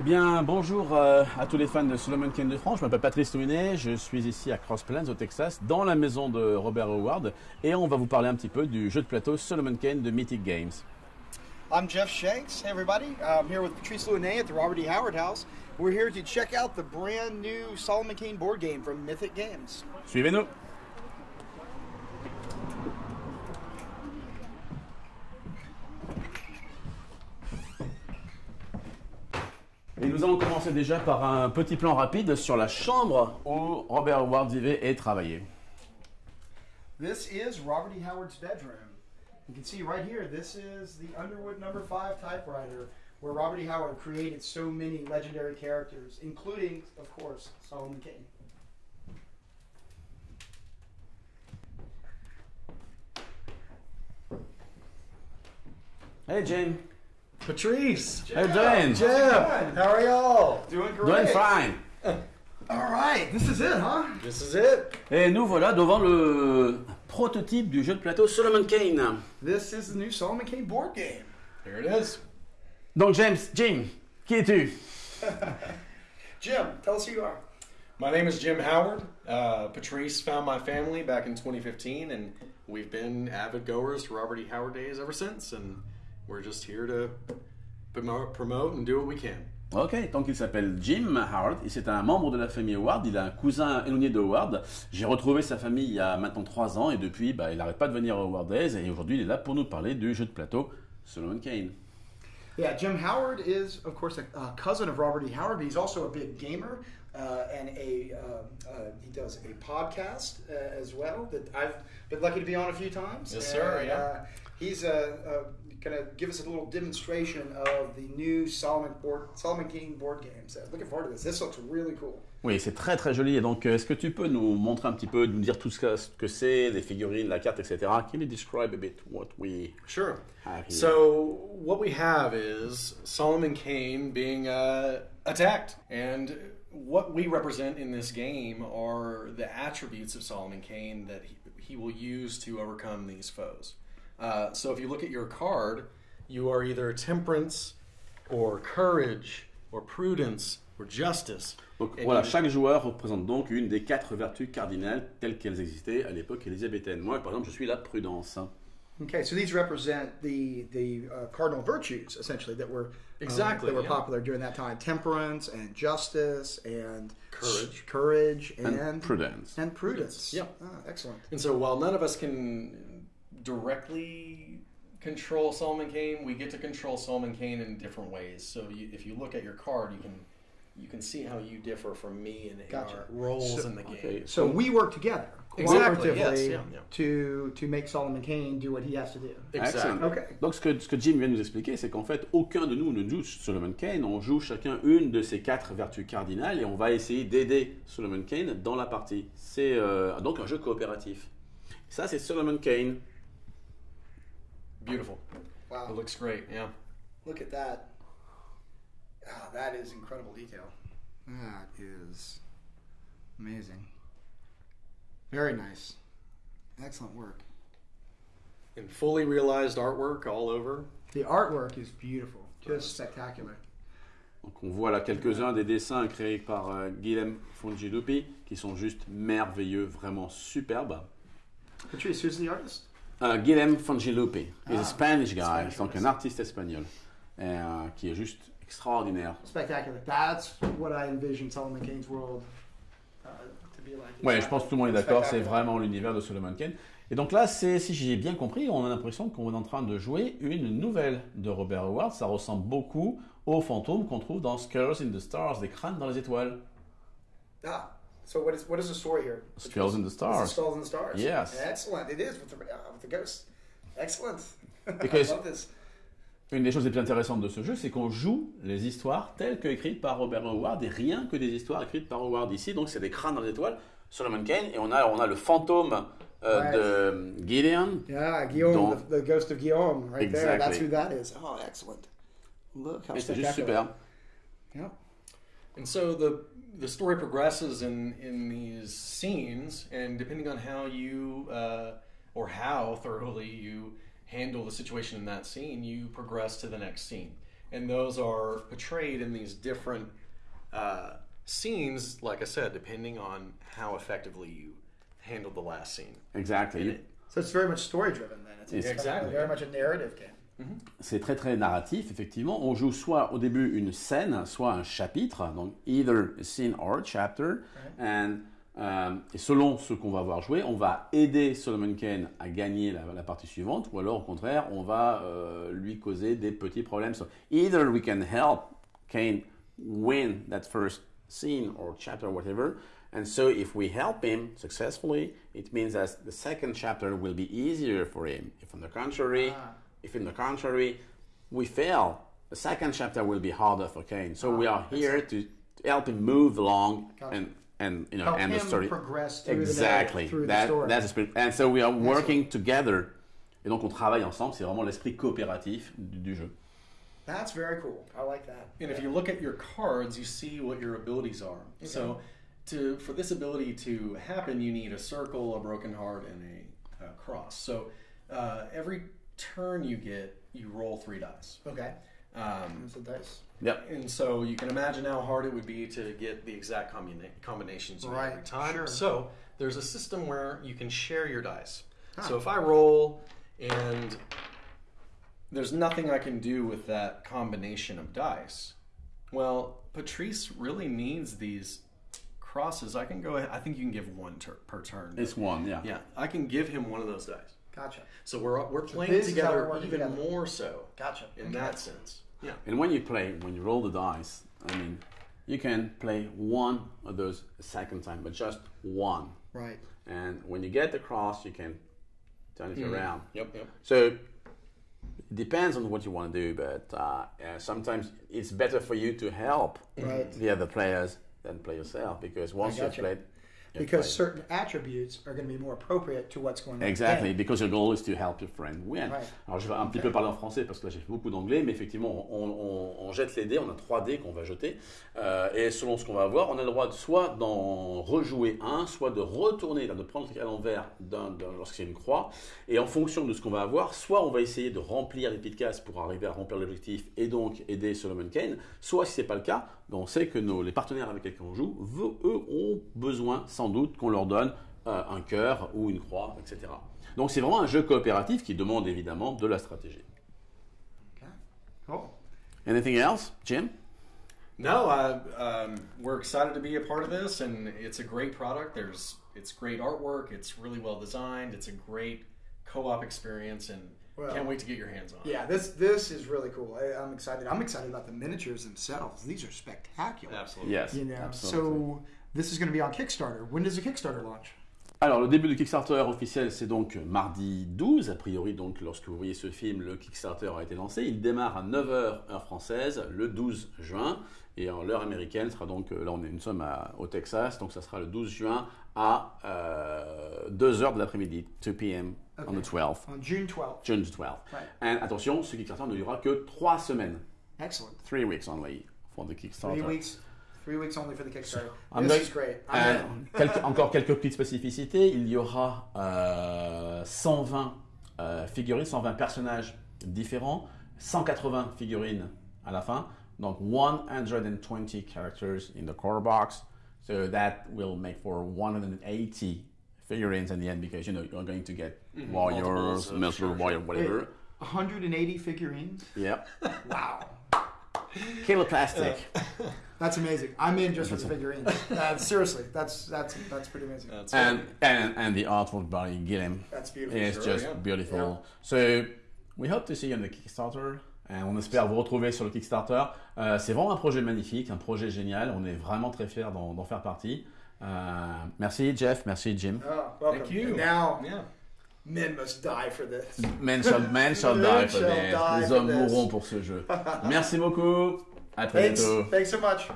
Eh bien, bonjour euh, à tous les fans de Solomon Kane de France. Je m'appelle Patrice Louinet. Je suis ici à Cross Plains, au Texas, dans la maison de Robert Howard. Et on va vous parler un petit peu du jeu de plateau Solomon Kane de Mythic Games. I'm Jeff Shanks. Hey, everybody. I'm here with Patrice Louinet at the Robert E. Howard House. We're here to check out the brand new Solomon Kane board game from Mythic Games. Suivez-nous. Et nous allons commencer déjà par un petit plan rapide sur la chambre où Robert Howard vivait et travaillait. This is Robert E. Howard's bedroom. You can see right here, this is the Underwood number 5 typewriter where Robert E. Howard created so many legendary characters, including, of course, Solomon Kane. Hey Jane. Patrice. Hey Jane. Jeff. How are y'all? Doing great. Doing fine. All right, this is it, huh? This is it. Et nous voilà devant le prototype du jeu de plateau Solomon Kane. This is the new Solomon Kane board game. Here it is. Donc James, Jim, qui es-tu Jim, tell us who you are. My name is Jim Howard. Uh, Patrice found my family back in 2015, and we've been avid goers to Robert E. Howard days ever since. And we're just here to promote, promote and do what we can. Ok, donc il s'appelle Jim Howard et c'est un membre de la famille Howard. Il a un cousin éloigné de Howard. J'ai retrouvé sa famille il y a maintenant trois ans et depuis, bah, il n'arrête pas de venir à Howard Days et aujourd'hui il est là pour nous parler du jeu de plateau Solomon Kane. Yeah, Jim Howard is, of course, a, a cousin of Robert E. Howard, but he's also a big gamer, uh, and a um, uh, he does a podcast uh, as well that I've been lucky to be on a few times. Yes, sir, And, yeah. Uh, he's uh, uh, going to give us a little demonstration of the new Solomon board, Solomon King board games. Uh, looking forward to this. This looks really cool. Oui, c'est très très joli. Et donc, euh, est-ce que tu peux nous montrer un petit peu, nous dire tout ce que, que c'est, les figurines, la carte, etc. Can you describe a bit what we Sure. have here? So what we have is Solomon Kane being uh, attacked, and what we represent in this game are the attributes of Solomon Kane that he, he will use to overcome these foes. Uh, so if you look at your card, you are either temperance, or courage, or prudence, or justice. Donc And voilà, chaque joueur représente donc une des quatre vertus cardinales telles qu'elles existaient à l'époque élisabéthaine. Moi, par exemple, je suis la prudence. Okay, so these represent the the uh, cardinal virtues essentially that were um, Exactly, that were yeah. popular during that time: temperance and justice and Courage. courage and And prudence. and prudence. Yep. Ah, excellent. And so while none of us can directly control Solomon Kane, we get to control Solomon Kane in different ways. So you, if you look at your card, you can you can see how you differ from me in, in Gotcha. our roles So- in the game. Okay. So we work together Exactly, cooperatively yes, yeah, yeah. to to make Solomon Kane do what he has to do. Exactly. Okay. Donc ce que, ce que Jim vient de nous expliquer, c'est qu'en fait, aucun de nous ne joue Solomon Kane, on joue chacun une de ces quatre vertus cardinales et on va essayer d'aider Solomon Kane dans la partie. C'est euh, donc un jeu coopératif. Ça, c'est Solomon Kane. Beautiful. Wow. It looks great. Yeah. Look at that. Ah, that is incredible detail. That is amazing. Very nice. Excellent work. And fully realized artwork all over. The artwork is beautiful. Just spectacular. Donc on voit là quelques-uns des dessins créés par euh, Guillaume Fongilupi qui sont juste merveilleux, vraiment superbes. Patrice, who's the artist? Euh, Guillaume Fongilupi, he's Ah, a Spanish guy, Spanish donc artist. un artiste espagnol, et, euh, qui est juste extraordinaire. Spectacular. That's what I envision Solomon Kane's world uh, to be like. Ouais, je pense que tout le monde est d'accord, c'est vraiment l'univers de Solomon Kane. Et donc là, si j'ai bien compris, on a l'impression qu'on est en train de jouer une nouvelle de Robert Howard. Ça ressemble beaucoup aux fantômes qu'on trouve dans Skulls in the Stars, des crânes dans les étoiles. Ah, so what is what is the story here? Skulls in the Stars. Skulls and Stars. Yes. Excellent. It is with the, uh, with the ghosts. Excellent. Because- I love this. Une des choses les plus intéressantes de ce jeu, c'est qu'on joue les histoires telles que écrites par Robert Howard et rien que des histoires écrites par Howard ici. Donc c'est des crânes dans les étoiles, Solomon Kane, et on a, on a le fantôme euh, de Gideon. Yeah, Guillaume, Don't- the, the ghost of Guillaume, right there. That's Exactly. who that is. Oh, excellent. Look how c'est juste super. Yeah. And so the the story progresses in in these scenes, and depending on how you uh, or how thoroughly you handle the situation in that scene, you progress to the next scene. and those are portrayed in these different uh, scenes. Like I said, depending on how effectively you handled the last scene. Exactly. And it- So it's very much story driven then. It's, it's Exactly. very much a narrative game. C'est très très narratif, effectivement. On joue soit au début une scène, soit un chapitre, donc either a scene or a chapter. And, euh, et selon ce qu'on va voir jouer, on va aider Solomon Kane à gagner la, la partie suivante, ou alors au contraire, on va euh, lui causer des petits problèmes. So either we can help Kane win that first scene or chapter, whatever. And so, if we help him successfully, it means that the second chapter will be easier for him. If, on the contrary, Ah. If in the contrary we fail, the second chapter will be harder for Kane. So we are here to, to help him move along Gotcha. and and you know Help and the story progress through exactly the, through that, the story. that's the spirit. And so we are working together. Et donc on travaille ensemble. C'est vraiment l'esprit coopératif du, du jeu. That's very cool. I like that. And if you look at your cards, you see what your abilities are. So, to for this ability to happen, you need a circle, a broken heart, and a, a cross. So, uh, every turn you get, you roll three dice. Okay. Um, That's the dice. Yep. and so you can imagine how hard it would be to get the exact combina- combinations you need every Right, time. sure. So there's a system where you can share your dice. So if I roll and there's nothing I can do with that combination of dice, well, Patrice really needs these crosses. I can go ahead. I think you can give one tur- per turn. It's one, yeah. yeah, I can give him one of those dice. Gotcha. So we're we're playing this is how together even together. more so Gotcha. in Okay. that sense. Yeah. And when you play, when you roll the dice, I mean, you can play one of those a second time, but just one. Right. And when you get the cross, you can turn it around. Yep. Yep. So it depends on what you want to do, but uh, uh, sometimes it's better for you to help Right. the other players than play yourself because once you've gotcha. played, you've Because played. certain attributes are going to be more appropriate to what's going on. Exactly, because your goal is to help your friend win. Right. Alors je vais un petit peu parler en français parce que là j'ai fait beaucoup d'anglais, mais effectivement on, on- on jette les dés, on a trois dés qu'on va jeter, euh, et selon ce qu'on va avoir, on a le droit de soit d'en rejouer un, soit de retourner, de prendre à l'envers lorsqu'il y a une croix, et en fonction de ce qu'on va avoir, soit on va essayer de remplir les petites cases pour arriver à remplir l'objectif et donc aider Solomon Kane, soit si c'est pas le cas, ben, on sait que nos, les partenaires avec lesquels on joue, eux ont besoin sans doute qu'on leur donne euh, un cœur ou une croix, etc. Donc c'est vraiment un jeu coopératif qui demande évidemment de la stratégie. Okay. Cool. Anything else, Jim? No, uh, um, we're excited to be a part of this, and it's a great product. There's it's great artwork. It's really well designed. It's a great co-op experience, and Well, can't wait to get your hands on it. Yeah, this this is really cool. I, I'm excited. I'm excited about the miniatures themselves. These are spectacular. Absolutely. Yes. You know, absolutely. so this is going to be on Kickstarter. When does the Kickstarter launch? Alors, le début du Kickstarter officiel, c'est donc mardi 12. A priori, donc, lorsque vous voyez ce film, le Kickstarter a été lancé. Il démarre à 9h heure française le 12 juin. Et en l'heure américaine sera donc, euh, là, on est, nous sommes à- au Texas, donc ça sera le 12 juin à 2h de l'après-midi, 2 p.m. on the 12th, On June 12th. June 12th. Right. And attention, ce Kickstarter ne durera que 3 semaines. Excellent. 3 weeks only for the Kickstarter. Three weeks. Three weeks only for the Kickstarter. I'm this going- is great. I'm Euh, in. quelques- encore quelques petites spécificités. Il y aura euh, 120 euh, figurines, 120 personnages différents, 180 figurines à la fin. Donc 120 characters in the core box. So that will make for 180 figurines in the end because you know you're going to get mm-hmm. warriors, Multiples of- multiple warrior, whatever. Wait, 180 figurines. Yep. Wow. Kilo plastic. That's amazing. I'm in just for the figurines. Uh, seriously, that's that's that's pretty amazing. That's and, and and the artwork by Gilliam. That's beautiful. It's Sure, just yeah. beautiful. So we hope to see you on the Kickstarter. Et on espère vous retrouver sur le Kickstarter. Euh, c'est vraiment un projet magnifique, un projet génial. On est vraiment très fiers d'en d'en faire partie. Euh, merci Jeff, merci Jim. Oh, welcome. Thank you. And now, Yeah. Men must die for this. Men shall, men shall Men die for shall this. die Les hommes mourront pour ce jeu. Merci beaucoup. À très Thanks. bientôt. Thanks so much.